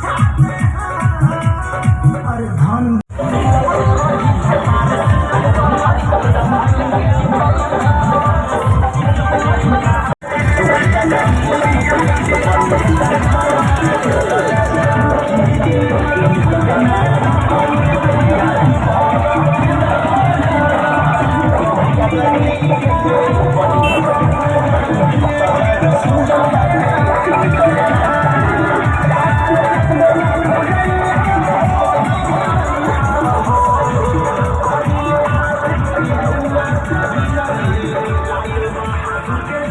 Ha! Music